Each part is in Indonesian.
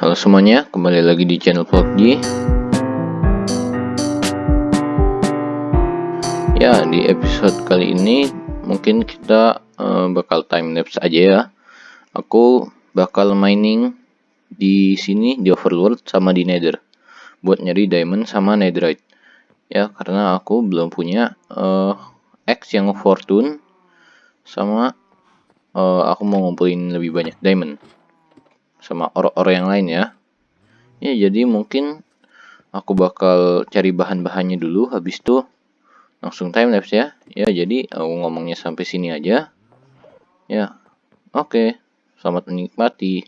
Halo semuanya, kembali lagi di channel PUBG Ya, di episode kali ini mungkin kita uh, bakal time lapse aja ya. Aku bakal mining di sini di Overworld sama di Nether. Buat nyari diamond sama netherite. Ya, karena aku belum punya uh, X yang fortune Sama uh, aku mau ngumpulin lebih banyak diamond sama orang-orang yang lain ya. Ya, jadi mungkin aku bakal cari bahan-bahannya dulu habis itu langsung time lapse ya. Ya, jadi aku ngomongnya sampai sini aja. Ya. Oke. Selamat menikmati.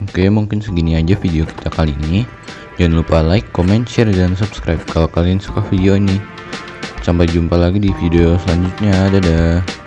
Oke, mungkin segini aja video kita kali ini. Jangan lupa like, comment, share, dan subscribe kalau kalian suka video ini. Sampai jumpa lagi di video selanjutnya. Dadah.